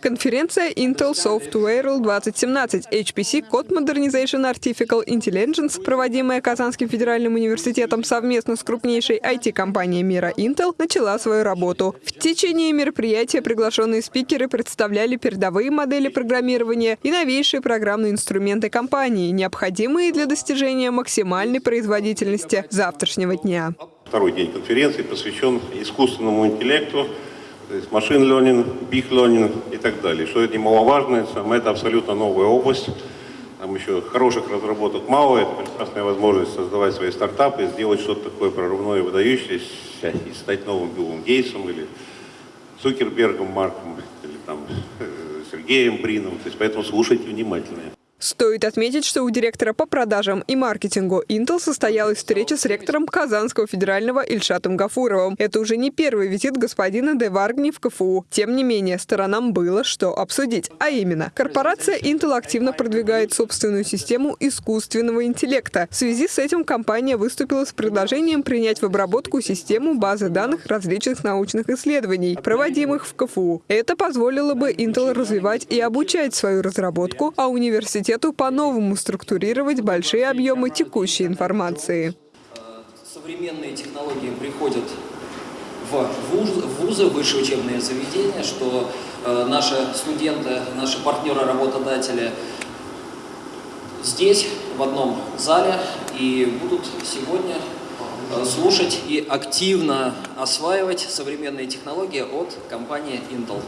Конференция Intel Software 2017 HPC Code Modernization Artificial Intelligence, проводимая Казанским федеральным университетом совместно с крупнейшей IT-компанией мира Intel, начала свою работу. В течение мероприятия приглашенные спикеры представляли передовые модели программирования и новейшие программные инструменты компании, необходимые для достижения максимальной производительности завтрашнего дня. Второй день конференции посвящен искусственному интеллекту, то есть машин learning, big learning и так далее. Что это немаловажно, это абсолютно новая область. Там еще хороших разработок мало, это прекрасная возможность создавать свои стартапы, сделать что-то такое прорывное, выдающееся, и стать новым Биллом Гейтсом или Цукербергом Марком, или там э, Сергеем Брином. То есть поэтому слушайте внимательно. Стоит отметить, что у директора по продажам и маркетингу Intel состоялась встреча с ректором Казанского федерального Ильшатом Гафуровым. Это уже не первый визит господина Деваргни в КФУ. Тем не менее, сторонам было что обсудить. А именно, корпорация Intel активно продвигает собственную систему искусственного интеллекта. В связи с этим компания выступила с предложением принять в обработку систему базы данных различных научных исследований, проводимых в КФУ. Это позволило бы Intel развивать и обучать свою разработку, а университет университету по-новому структурировать большие объемы текущей информации. Современные технологии приходят в вузы, в вузы высшие учебные заведения, что э, наши студенты, наши партнеры, работодатели здесь, в одном зале, и будут сегодня слушать и активно осваивать современные технологии от компании Intel.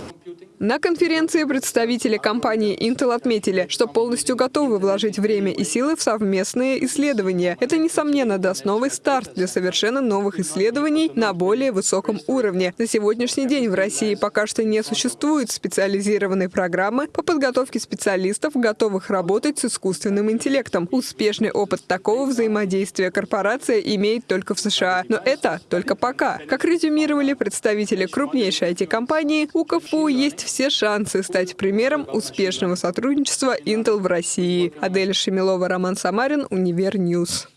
На конференции представители компании Intel отметили, что полностью готовы вложить время и силы в совместные исследования. Это, несомненно, даст новый старт для совершенно новых исследований на более высоком уровне. На сегодняшний день в России пока что не существует специализированной программы по подготовке специалистов, готовых работать с искусственным интеллектом. Успешный опыт такого взаимодействия корпорация имеет только только в США. Но это только пока. Как резюмировали представители крупнейшей IT-компании, у КФУ есть все шансы стать примером успешного сотрудничества Intel в России. Адель Шемилова, Роман Самарин, UniverNews.